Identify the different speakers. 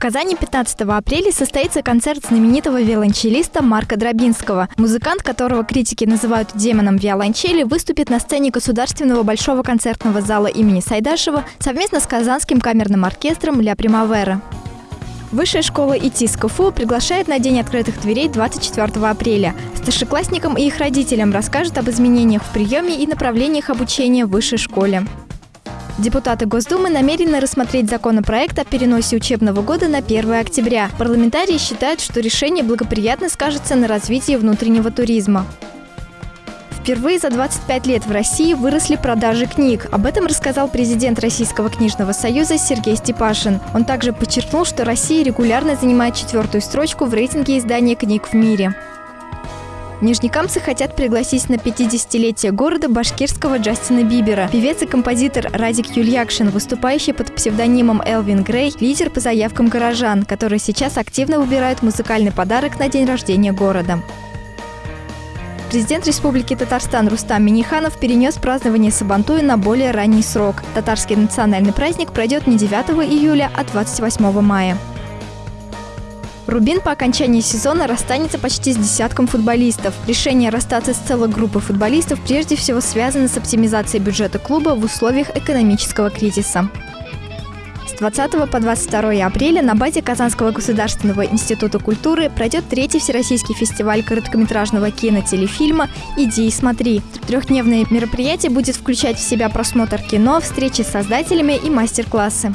Speaker 1: Казани 15 апреля состоится концерт знаменитого виолончелиста Марка Дробинского. Музыкант, которого критики называют демоном виолончели, выступит на сцене Государственного большого концертного зала имени Сайдашева совместно с Казанским камерным оркестром «Ля Примавера». Высшая школа ИТИС КФУ приглашает на День открытых дверей 24 апреля. Старшеклассникам и их родителям расскажут об изменениях в приеме и направлениях обучения в высшей школе. Депутаты Госдумы намерены рассмотреть законопроект о переносе учебного года на 1 октября. Парламентарии считают, что решение благоприятно скажется на развитии внутреннего туризма. Впервые за 25 лет в России выросли продажи книг. Об этом рассказал президент Российского книжного союза Сергей Степашин. Он также подчеркнул, что Россия регулярно занимает четвертую строчку в рейтинге издания книг в мире. Нижнекамцы хотят пригласить на 50-летие города башкирского Джастина Бибера. Певец и композитор Радик Юльякшин, выступающий под псевдонимом Элвин Грей, лидер по заявкам горожан, которые сейчас активно выбирают музыкальный подарок на день рождения города. Президент Республики Татарстан Рустам Миниханов перенес празднование Сабантуя на более ранний срок. Татарский национальный праздник пройдет не 9 июля, а 28 мая. Рубин по окончании сезона расстанется почти с десятком футболистов. Решение расстаться с целой группой футболистов прежде всего связано с оптимизацией бюджета клуба в условиях экономического кризиса. С 20 по 22 апреля на базе Казанского государственного института культуры пройдет третий всероссийский фестиваль короткометражного кинотелефильма «Иди и смотри». Трехдневное мероприятие будет включать в себя просмотр кино, встречи с создателями и мастер-классы.